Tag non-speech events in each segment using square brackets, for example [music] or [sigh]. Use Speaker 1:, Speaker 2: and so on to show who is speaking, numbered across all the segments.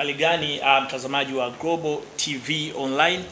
Speaker 1: Uhali gani uh, mtazamaji wa Global TV Online.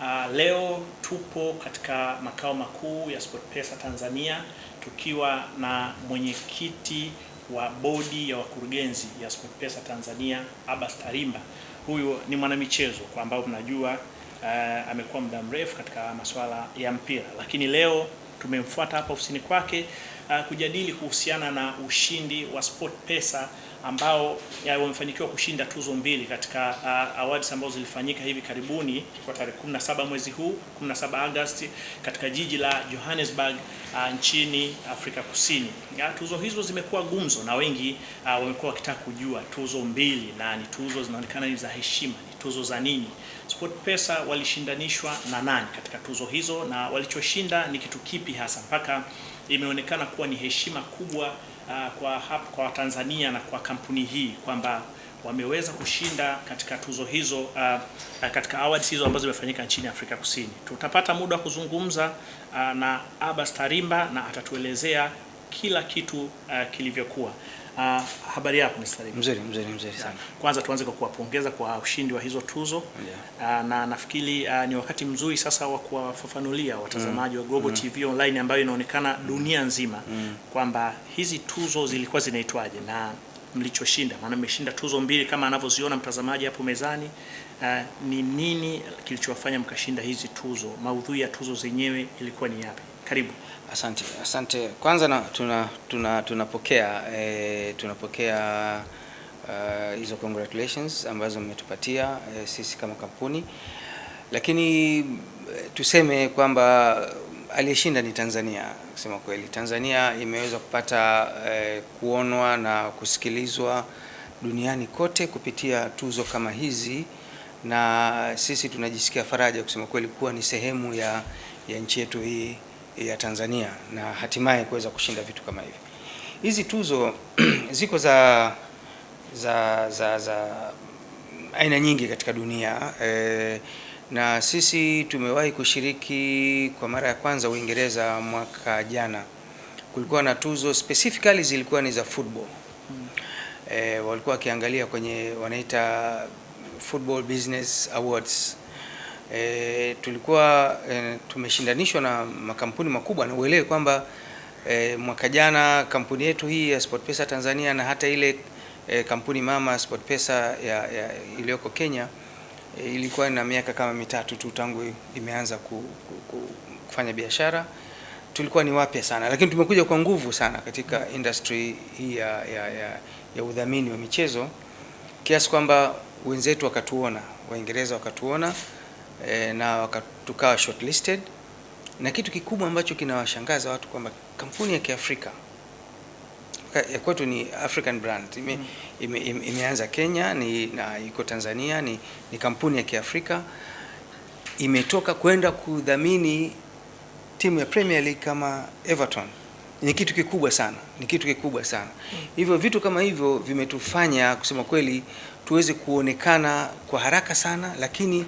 Speaker 1: Uh, leo tupo katika makao makuu ya SportPesa Tanzania tukiwa na mwenyekiti wa bodi ya wakurugenzi ya SportPesa Tanzania Abbas Tarimba. Huyu ni mwanamichezo kwa ambao mnajua, uh, amekuwa muda mrefu katika masuala ya mpira, lakini leo tumemfuata hapa ofisini kwake uh, kujadili kuhusiana na ushindi wa SportPesa ambao wamefanikiwa kushinda tuzo mbili katika uh, awards ambazo zilifanyika hivi karibuni kwa tarehe 17 mwezi huu 17 Agosti katika jiji la Johannesburg uh, nchini Afrika Kusini. Ya, tuzo hizo zimekuwa gumzo na wengi uh, wamekuwa wakitaka kujua tuzo mbili na ni tuzo zinaonekana ni za heshima, tuzo za nini? SportPesa walishindanishwa na nani katika tuzo hizo na walichoshinda ni kitu kipi hasa mpaka imeonekana kuwa ni heshima kubwa uh, kwa hapa kwa Tanzania na kwa kampuni hii kwamba wameweza kushinda katika tuzo hizo uh, katika awards hizo ambazo zimefanyika nchini Afrika Kusini. Tutapata muda wa kuzungumza uh, na Abbas Tarimba na atatuelezea kila kitu uh, kilivyokuwa. Uh, habari yako Mr.
Speaker 2: Mzuri, mzuri, mzuri sana.
Speaker 1: Kwanza tuanze kwa kuwapongeza kwa ushindi wa hizo tuzo yeah. Uh, na nafikiri uh, ni wakati mzuri sasa wa kuwafafanulia watazamaji mm. wa Global mm. TV Online ambayo inaonekana dunia nzima mm. kwamba hizi tuzo zilikuwa zinaitwaje na mlichoshinda, maana mmeshinda tuzo mbili kama anavyoziona mtazamaji hapo mezani. Uh, ni nini kilichowafanya mkashinda hizi tuzo? Maudhui ya tuzo zenyewe ilikuwa ni yapi? Karibu.
Speaker 2: Asante, asante. Kwanza na, tuna, tuna, tunapokea eh, tunapokea uh, hizo congratulations ambazo mmetupatia eh, sisi kama kampuni, lakini eh, tuseme kwamba aliyeshinda ni Tanzania. Kusema kweli, Tanzania imeweza kupata eh, kuonwa na kusikilizwa duniani kote kupitia tuzo kama hizi, na sisi tunajisikia faraja kusema kweli kuwa ni sehemu ya, ya nchi yetu hii ya Tanzania na hatimaye kuweza kushinda vitu kama hivi. Hizi tuzo [clears throat] ziko za za za za aina nyingi katika dunia e, na sisi tumewahi kushiriki kwa mara ya kwanza Uingereza mwaka jana. Kulikuwa na tuzo specifically zilikuwa ni za football e, walikuwa wakiangalia kwenye wanaita Football Business Awards. E, tulikuwa e, tumeshindanishwa na makampuni makubwa na uelewe kwamba e, mwaka jana kampuni yetu hii ya SportPesa Tanzania na hata ile e, kampuni mama SportPesa ya, ya iliyoko Kenya e, ilikuwa na miaka kama mitatu tu tangu imeanza ku, ku, ku, kufanya biashara. Tulikuwa ni wapya sana, lakini tumekuja kwa nguvu sana katika industry hii ya, ya, ya, ya udhamini wa michezo kiasi kwamba wenzetu wakatuona, Waingereza wakatuona E, na tukawa shortlisted na kitu kikubwa ambacho kinawashangaza watu kwamba kampuni ya Kiafrika ya kwetu ni African brand ime, mm. ime, ime, imeanza Kenya ni, na iko Tanzania ni, ni kampuni ya Kiafrika imetoka kwenda kudhamini timu ya Premier League kama Everton. Ni kitu kikubwa sana, ni kitu kikubwa sana mm. Hivyo vitu kama hivyo vimetufanya kusema kweli tuweze kuonekana kwa haraka sana, lakini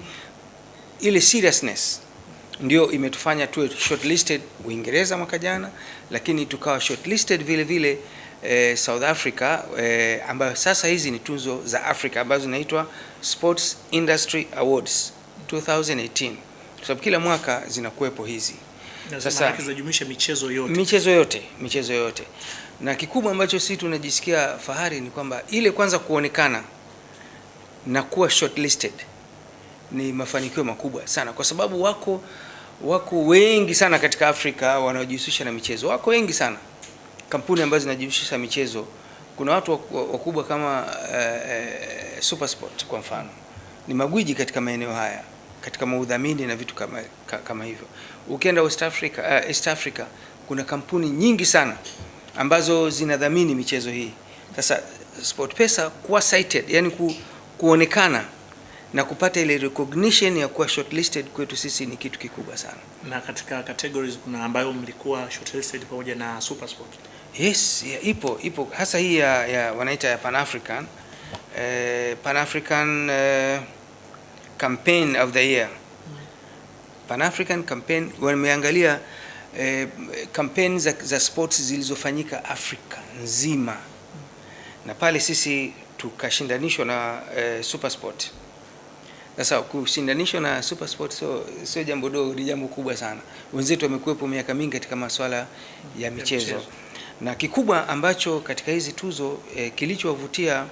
Speaker 2: ile seriousness ndio imetufanya tuwe shortlisted Uingereza mwaka jana, lakini tukawa shortlisted vile vile eh, South Africa eh, ambayo sasa hizi ni tuzo za Afrika ambazo zinaitwa Sports Industry Awards 2018 kwa sababu kila mwaka zinakuwepo hizi.
Speaker 1: Sasa zinajumuisha michezo yote,
Speaker 2: michezo yote, michezo yote, na kikubwa ambacho sisi tunajisikia fahari ni kwamba ile kwanza kuonekana na kuwa shortlisted ni mafanikio makubwa sana kwa sababu wako wako wengi sana katika Afrika wanaojihusisha na michezo, wako wengi sana kampuni ambazo zinajihusisha na michezo. Kuna watu wakubwa kama uh, Supersport kwa mfano, ni magwiji katika maeneo haya katika maudhamini na vitu kama, kama hivyo. Ukienda West Africa, uh, East Africa kuna kampuni nyingi sana ambazo zinadhamini michezo hii. Sasa SportPesa kuwa cited, yani ku, kuonekana na kupata ile recognition ya kuwa shortlisted kwetu sisi ni kitu kikubwa sana.
Speaker 1: Na katika categories kuna ambayo mlikuwa shortlisted pamoja na Super Sport.
Speaker 2: Yes, ya, ipo ipo hasa hii ya, ya wanaita ya Pan African eh, Pan African eh, campaign of the year. Pan African campaign wameangalia eh, campaign za, za sports zilizofanyika Afrika nzima na pale sisi tukashindanishwa na eh, Supersport. Sasa kushindanishwa na super sport sio sio jambo dogo, ni jambo kubwa sana. Wenzetu wamekuwepo miaka mingi katika masuala ya michezo, na kikubwa ambacho katika hizi tuzo eh, kilichowavutia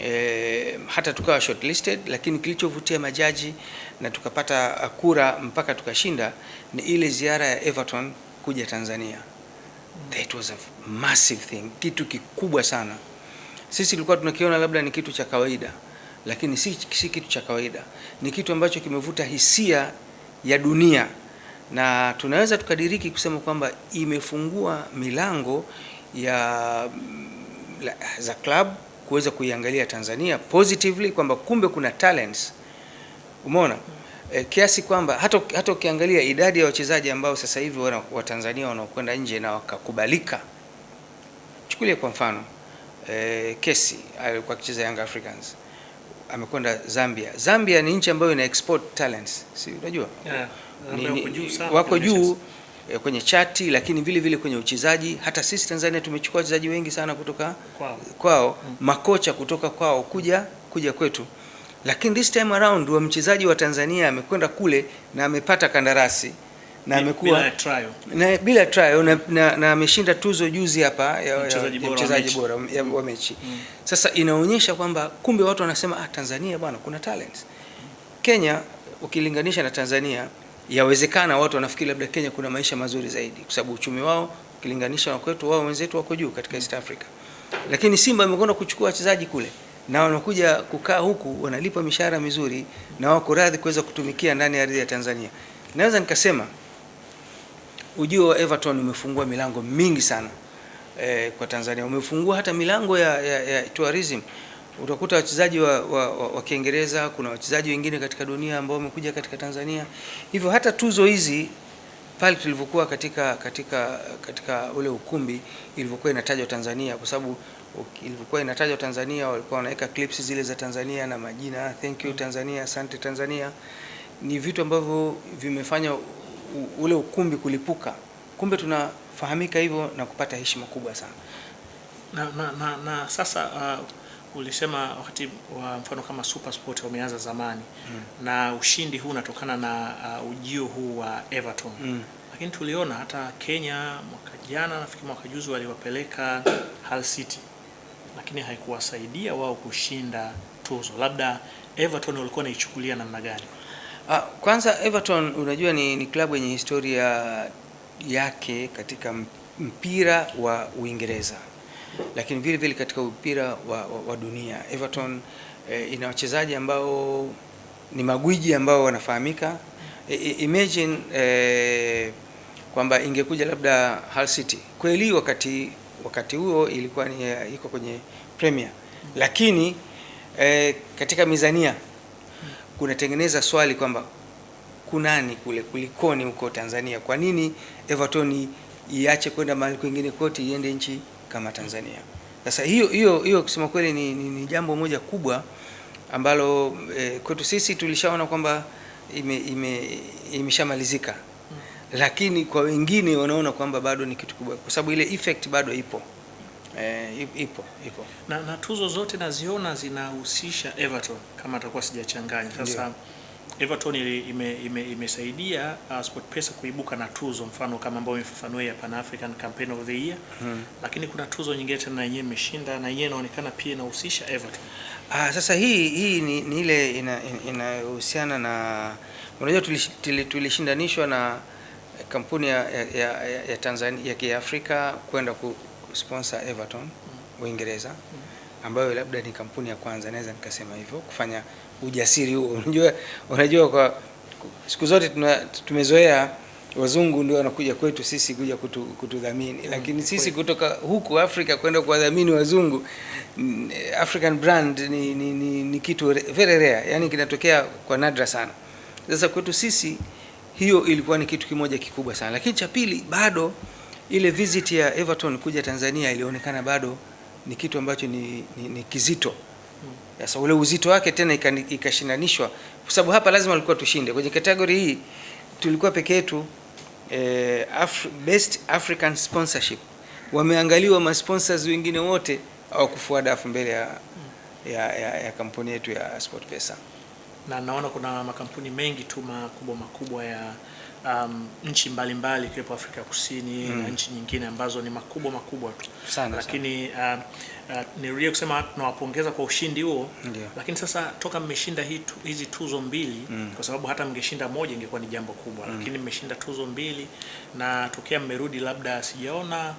Speaker 2: eh, hata tukawa shortlisted, lakini kilichovutia majaji na tukapata kura mpaka tukashinda ni ile ziara ya Everton kuja Tanzania. That was a massive thing, kitu kikubwa sana. Sisi tulikuwa tunakiona labda ni kitu cha kawaida, lakini si, si kitu cha kawaida, ni kitu ambacho kimevuta hisia ya dunia, na tunaweza tukadiriki kusema kwamba imefungua milango ya za club kuweza kuiangalia Tanzania positively kwamba kumbe kuna talents. Umeona? E, kiasi kwamba hata hata ukiangalia idadi ya wachezaji ambao sasa hivi wana, wa Tanzania wanaokwenda nje na wakakubalika, chukulia kwa mfano e, Kesi alikuwa akicheza Young Africans amekwenda Zambia. Zambia ni nchi ambayo ina export talents, si unajua?
Speaker 1: Yeah,
Speaker 2: Ni-
Speaker 1: wako juu
Speaker 2: e,
Speaker 1: kwenye
Speaker 2: eh, kwenye chati, lakini vile vile kwenye uchezaji. Hata sisi Tanzania tumechukua wachezaji wengi sana kutoka
Speaker 1: Kwao.
Speaker 2: kwao, makocha kutoka kwao kuja kuja kwetu, lakini this time around wa mchezaji wa Tanzania amekwenda kule na amepata kandarasi na amekuwa
Speaker 1: bila trial.
Speaker 2: na bila trial na, na, na ameshinda tuzo juzi hapa ya,
Speaker 1: Mchezaji bora wa mechi.
Speaker 2: mechi. Sasa inaonyesha kwamba kumbe watu wanasema ah, Tanzania bwana kuna talent. Kenya ukilinganisha na Tanzania yawezekana watu wanafikiri labda Kenya kuna maisha mazuri zaidi kwa sababu uchumi wao ukilinganisha na kwetu, wao wenzetu wako juu katika East Africa. Lakini Simba imekwenda kuchukua wachezaji kule na wanakuja kukaa huku wanalipa mishahara mizuri na wako radhi kuweza kutumikia ndani ya ardhi ya Tanzania. Naweza nikasema ujio wa Everton umefungua milango mingi sana eh, kwa Tanzania. Umefungua hata milango ya, ya, ya tourism. Utakuta wachezaji wa, wa, wa, wa Kiingereza, kuna wachezaji wengine katika dunia ambao wamekuja katika Tanzania. Hivyo hata tuzo hizi pale tulivyokuwa katika katika katika ule ukumbi ilivyokuwa inatajwa Tanzania, kwa sababu ilivyokuwa inatajwa Tanzania walikuwa wanaweka clips zile za Tanzania na majina thank you Tanzania, asante Tanzania. Ni vitu ambavyo vimefanya ule ukumbi kulipuka. Kumbe tunafahamika hivyo na kupata heshima kubwa sana.
Speaker 1: na, na, na, na sasa uh, ulisema wakati wa mfano kama Super Sport wameanza zamani mm. na ushindi huu unatokana na uh, ujio huu wa Everton
Speaker 2: Mm.
Speaker 1: lakini tuliona hata Kenya mwaka jana nafikiri mwaka juzi waliwapeleka Hull City lakini haikuwasaidia wao kushinda tuzo labda Everton walikuwa naichukulia namna gani
Speaker 2: kwanza Everton unajua ni, ni klabu yenye historia yake katika mpira wa Uingereza, lakini vile vile katika mpira wa, wa, wa dunia. Everton eh, ina wachezaji ambao ni magwiji ambao wanafahamika. I- imagine eh, kwamba ingekuja labda Hull City kweli, wakati wakati huo ilikuwa ni eh, iko kwenye Premier, lakini eh, katika mizania kunatengeneza swali kwamba kunani kule kulikoni huko Tanzania? Kwa nini Everton iache kwenda mahali kwingine kote iende nchi kama Tanzania? Sasa hiyo hiyo hiyo kusema kweli ni, ni, ni jambo moja kubwa ambalo eh, kwetu sisi tulishaona kwamba ime, ime, imeshamalizika lakini kwa wengine wanaona kwamba bado ni kitu kubwa, kwa sababu ile effect bado ipo eh, ipo ipo.
Speaker 1: na, na tuzo zote naziona zinahusisha Everton kama atakuwa sijachanganya. Sasa Everton imesaidia ime, ime, imesaidia uh, SportPesa kuibuka na tuzo mfano kama ambayo imefafanua ya Pan African Campaign of the Year
Speaker 2: Hmm.
Speaker 1: lakini kuna tuzo nyingine tena na yenyewe imeshinda na yenyewe inaonekana pia inahusisha Everton.
Speaker 2: Ah, sasa hii hii ni, ni ile ina- ina- inayohusiana na unajua tulishindanishwa tuli- tulishindanishwa na kampuni ya, ya, ya, ya- ya Tanzania ya Kiafrika kwenda ku sponsor Everton Uingereza, ambayo labda ni kampuni ya kwanza, naweza nikasema hivyo, kufanya ujasiri huo. [laughs] Unajua, unajua kwa siku zote tuna, tumezoea wazungu ndio wanakuja kwetu sisi kuja kutu, kutudhamini, lakini sisi kutoka huku Afrika kwenda kuwadhamini wazungu mm, African brand ni, ni, ni, ni kitu very rare, yani kinatokea kwa nadra sana. Sasa kwetu sisi hiyo ilikuwa ni kitu kimoja kikubwa sana, lakini cha pili bado ile visit ya Everton kuja Tanzania ilionekana bado ni kitu ambacho ni, ni, ni kizito. Sasa ule uzito wake tena ikashindanishwa, kwa sababu hapa lazima walikuwa tushinde kwenye kategori hii. Tulikuwa peke yetu eh, Af best African sponsorship, wameangaliwa masponsors wengine wote hawakufua dafu mbele ya ya, ya, ya kampuni yetu ya SportPesa.
Speaker 1: Na naona kuna makampuni mengi tu makubwa makubwa ya um, nchi mbalimbali ikiwepo Afrika ya Kusini
Speaker 2: Mm.
Speaker 1: na nchi nyingine ambazo ni makubwa makubwa tu,
Speaker 2: Sana
Speaker 1: lakini uh, uh, nirudie kusema tunawapongeza kwa ushindi huo,
Speaker 2: yeah.
Speaker 1: lakini sasa toka mmeshinda hizi tuzo mbili
Speaker 2: Mm.
Speaker 1: kwa sababu hata mngeshinda moja ingekuwa ni jambo kubwa, mm. lakini mmeshinda tuzo mbili na tokea mmerudi, labda sijaona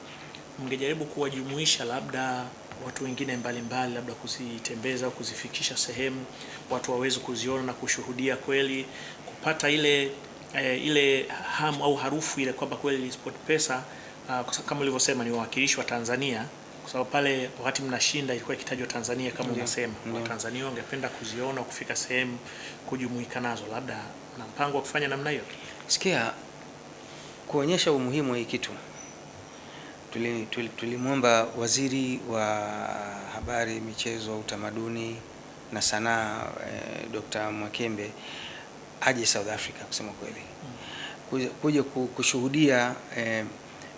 Speaker 1: mngejaribu kuwajumuisha labda watu wengine mbalimbali, labda kuzitembeza au kuzifikisha sehemu watu waweze kuziona na kushuhudia kweli, kupata ile eh, ile hamu au harufu ile kwamba kweli SportPesa uh, sababu kama ulivyosema ni wawakilishi wa Tanzania, kwa sababu pale wakati mnashinda ilikuwa ikitajwa Tanzania kama
Speaker 2: yeah,
Speaker 1: unasema,
Speaker 2: yeah.
Speaker 1: Watanzania wangependa kuziona, kufika sehemu, kujumuika nazo, labda na mpango wa kufanya namna hiyo.
Speaker 2: Sikia, kuonyesha umuhimu wa hii kitu tulimwomba tuli, tulimwomba waziri wa habari, michezo, utamaduni na sanaa eh, Dr. Mwakembe aje South Africa kusema kweli kuja, kushuhudia eh,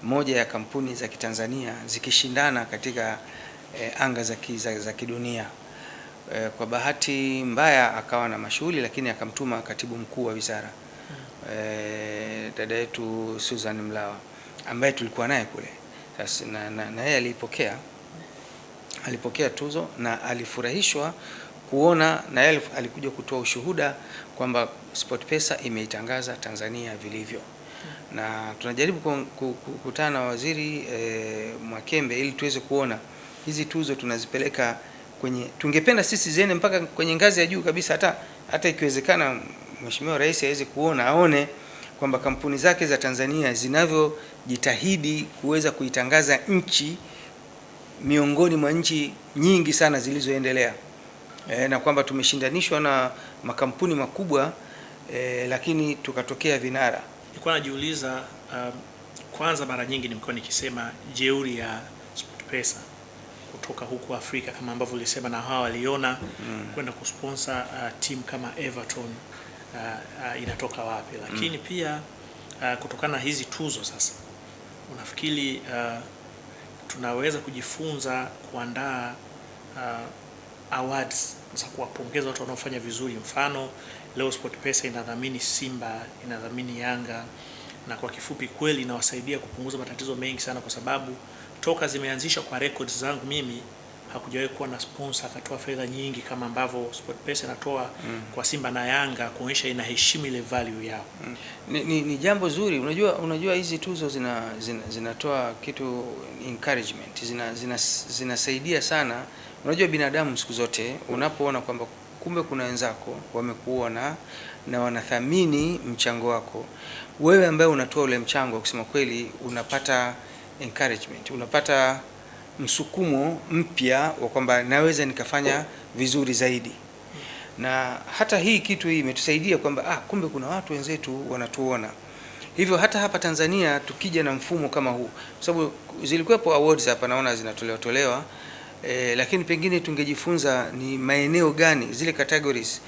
Speaker 2: moja ya kampuni za Kitanzania zikishindana katika eh, anga za, ki, za, za kidunia. Eh, kwa bahati mbaya akawa na mashughuli, lakini akamtuma katibu mkuu wa wizara eh, dada yetu Susan Mlawa ambaye tulikuwa naye kule na, na, na yeye alipokea alipokea tuzo na alifurahishwa kuona na yeye alikuja kutoa ushuhuda kwamba SportPesa imeitangaza Tanzania vilivyo, na tunajaribu ku- ku- ku- kukutana na waziri e, Mwakembe ili tuweze kuona hizi tuzo tunazipeleka kwenye, tungependa sisi ziende mpaka kwenye ngazi ya juu kabisa, hata hata ikiwezekana Mheshimiwa Rais aweze kuona aone kwamba kampuni zake za Tanzania zinavyojitahidi kuweza kuitangaza nchi miongoni mwa nchi nyingi sana zilizoendelea e, na kwamba tumeshindanishwa na makampuni makubwa e, lakini tukatokea vinara.
Speaker 1: Nilikuwa najiuliza um, kwanza, mara nyingi nimekuwa nikisema jeuri ya SportPesa kutoka huku Afrika kama ambavyo ulisema, na hawa waliona mm. kwenda kusponsor uh, timu kama Everton uh, uh, inatoka wapi, lakini mm. pia uh, kutokana na hizi tuzo sasa, unafikiri uh, tunaweza kujifunza kuandaa uh, awards za kuwapongeza watu wanaofanya vizuri. Mfano leo SportPesa inadhamini Simba, inadhamini Yanga, na kwa kifupi kweli inawasaidia kupunguza matatizo mengi sana, kwa sababu toka zimeanzishwa kwa records zangu mimi hakujawahi kuwa na sponsor akatoa fedha nyingi kama ambavyo SportPesa inatoa mm. kwa Simba na Yanga, kuonyesha inaheshimu ile value yao. Mm.
Speaker 2: Ni, ni, ni jambo zuri. Unajua, unajua hizi tuzo zina, zina, zinatoa kitu encouragement, zina, zina, sana. Unajua binadamu siku zote unapoona kwamba kumbe kuna wenzako wamekuona na wanathamini mchango wako, wewe ambaye unatoa ule mchango, kusema kweli, unapata encouragement, unapata msukumo mpya wa kwamba naweza nikafanya vizuri zaidi na hata hii kitu hii imetusaidia kwamba ah, kumbe kuna watu wenzetu wanatuona. Hivyo hata hapa Tanzania tukija na mfumo kama huu, kwa sababu zilikuwepo awards hapa naona zinatolewa tolewa eh, lakini pengine tungejifunza ni maeneo gani zile categories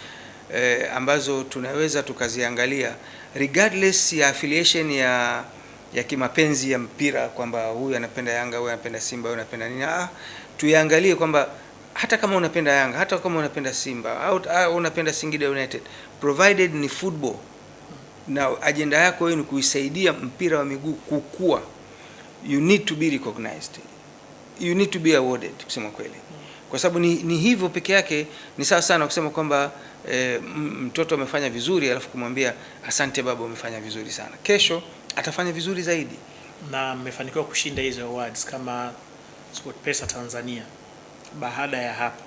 Speaker 2: eh, ambazo tunaweza tukaziangalia regardless ya affiliation ya ya kimapenzi ya mpira kwamba huyu anapenda Yanga, huyu anapenda Simba, huyu anapenda nini. Ah, tuiangalie kwamba hata kama unapenda Yanga, hata kama unapenda Simba au unapenda Singida United, provided ni football na ajenda yako wewe ni kuisaidia mpira wa miguu kukua, you need to be recognized, you need to be awarded, kusema kweli, kwa sababu ni, ni hivyo peke yake. Ni sawa sana kusema kwamba eh, mtoto amefanya vizuri alafu kumwambia asante baba, umefanya vizuri sana, kesho atafanya vizuri zaidi.
Speaker 1: na mmefanikiwa kushinda hizo awards kama SportPesa Tanzania. Baada ya hapa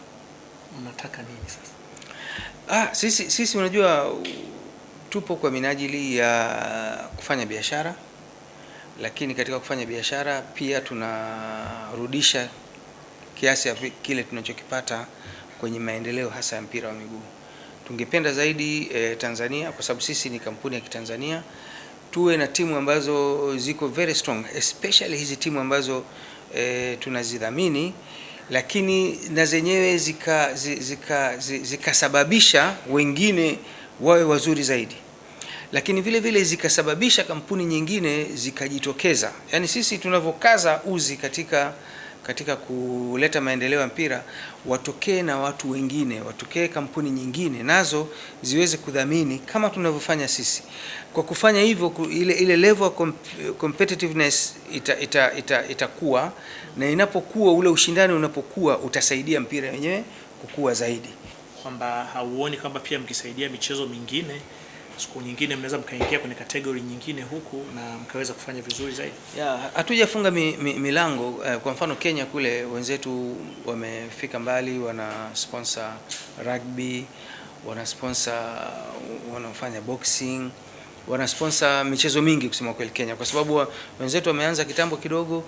Speaker 1: mnataka nini sasa?
Speaker 2: Ah, sisi sisi unajua tupo kwa minajili ya kufanya biashara, lakini katika kufanya biashara pia tunarudisha kiasi ya kile tunachokipata kwenye maendeleo hasa ya mpira wa miguu. Tungependa zaidi eh, Tanzania kwa sababu sisi ni kampuni ya Kitanzania tuwe na timu ambazo ziko very strong especially hizi timu ambazo e, tunazidhamini lakini na zenyewe zika zika, zika zi- zikasababisha wengine wawe wazuri zaidi, lakini vile vile zikasababisha kampuni nyingine zikajitokeza. yani sisi tunavyokaza uzi katika katika kuleta maendeleo ya mpira watokee na watu wengine, watokee kampuni nyingine nazo ziweze kudhamini kama tunavyofanya sisi. Kwa kufanya hivyo ile, ile level of comp- competitiveness ita, ita, ita, itakuwa na inapokuwa ule ushindani unapokuwa utasaidia mpira wenyewe kukua zaidi.
Speaker 1: kwamba hauoni kwamba pia mkisaidia michezo mingine siku nyingine mnaweza mkaingia kwenye kategori nyingine huku na mkaweza kufanya vizuri zaidi?
Speaker 2: Hatujafunga mi, mi, milango. Eh, kwa mfano Kenya kule wenzetu wamefika mbali, wana sponsor rugby, wana sponsor wanafanya boxing, wana sponsor michezo mingi kusema kweli Kenya, kwa sababu wenzetu wameanza kitambo kidogo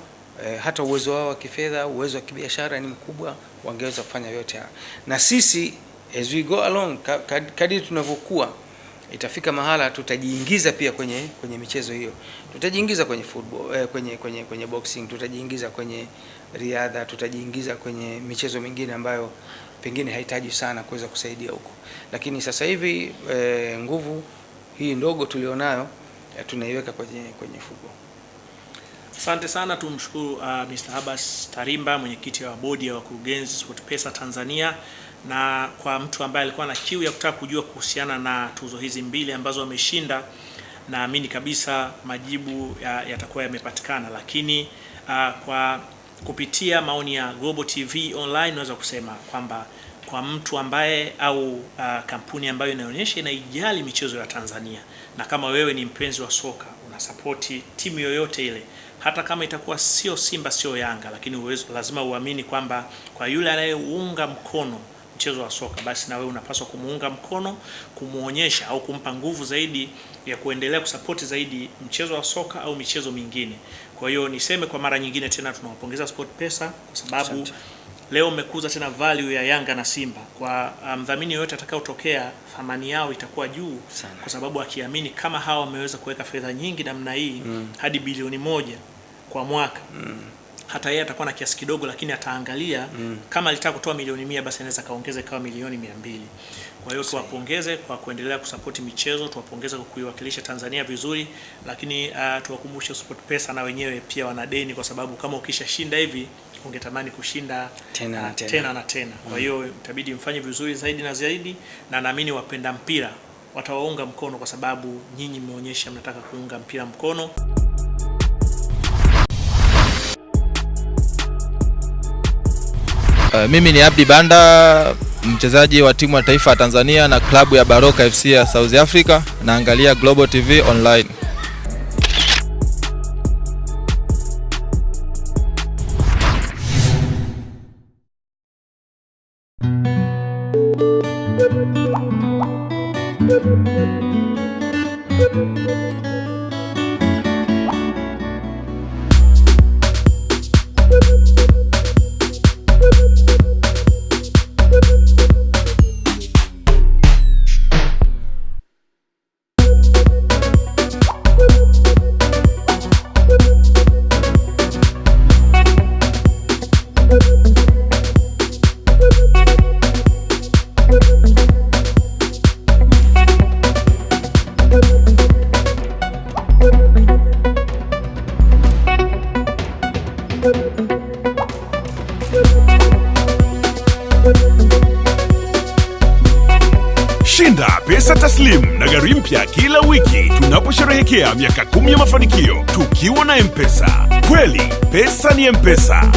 Speaker 2: eh, hata uwezo wao wa kifedha, uwezo wa kibiashara ni mkubwa, wangeweza kufanya yote haya, na sisi as we go along ka- kad- kadiri tunavyokuwa itafika mahala tutajiingiza pia kwenye kwenye michezo hiyo, tutajiingiza kwenye football, eh, kwenye kwenye kwenye boxing, tutajiingiza kwenye riadha, tutajiingiza kwenye michezo mingine ambayo pengine haitaji sana kuweza kusaidia huko, lakini sasa hivi eh, nguvu hii ndogo tulionayo eh, tunaiweka kwenye kwenye football.
Speaker 1: Asante sana, tumshukuru uh, Mr. Abbas Tarimba, mwenyekiti wa bodi ya wakurugenzi SportPesa Tanzania, na kwa mtu ambaye alikuwa na kiu ya kutaka kujua kuhusiana na tuzo hizi mbili ambazo wameshinda, naamini kabisa majibu yatakuwa ya- yamepatikana, lakini uh, kwa kupitia maoni ya Global TV Online naweza kusema kwamba kwa mtu ambaye au uh, kampuni ambayo inaonyesha inaijali michezo ya Tanzania, na kama wewe ni mpenzi wa soka unasapoti timu yoyote ile, hata kama itakuwa sio Simba sio Yanga, lakini uwezo, lazima uamini kwamba kwa yule anayeunga mkono mchezo wa soka, basi na wewe unapaswa kumuunga mkono, kumuonyesha au kumpa nguvu zaidi ya kuendelea kusapoti zaidi mchezo wa soka au michezo mingine. Kwa hiyo niseme kwa mara nyingine tena tunawapongeza SportPesa kwa sababu
Speaker 2: Sante.
Speaker 1: leo mmekuza tena value ya Yanga na Simba. Kwa mdhamini um, yoyote atakayotokea, thamani yao itakuwa juu
Speaker 2: Sana.
Speaker 1: kwa sababu akiamini kama hawa wameweza kuweka fedha nyingi namna hii mm, hadi bilioni moja kwa mwaka hata yeye atakuwa na kiasi kidogo, lakini ataangalia mm. kama alitaka kutoa milioni mia basi anaweza kaongeza kawa milioni mia mbili. Kwa hiyo tuwapongeze kwa kuendelea kusapoti michezo, tuwapongeze kwa kuiwakilisha Tanzania vizuri, lakini uh, tuwakumbushe SportPesa na wenyewe pia wana deni, kwa sababu kama ukishashinda hivi ungetamani kushinda
Speaker 2: Tena na
Speaker 1: uh,
Speaker 2: tena.
Speaker 1: tena na tena. Kwa hiyo itabidi mfanye vizuri zaidi na zaidi, na naamini wapenda mpira watawaunga mkono, kwa sababu nyinyi mmeonyesha mnataka kuunga mpira mkono.
Speaker 3: Uh, mimi ni Abdi Banda, mchezaji wa timu ya taifa ya Tanzania na klabu ya Baroka FC ya South Africa. Naangalia Global TV Online.
Speaker 4: Gari mpya kila wiki tunaposherehekea miaka kumi ya mafanikio tukiwa na M-Pesa. Kweli pesa ni M-Pesa.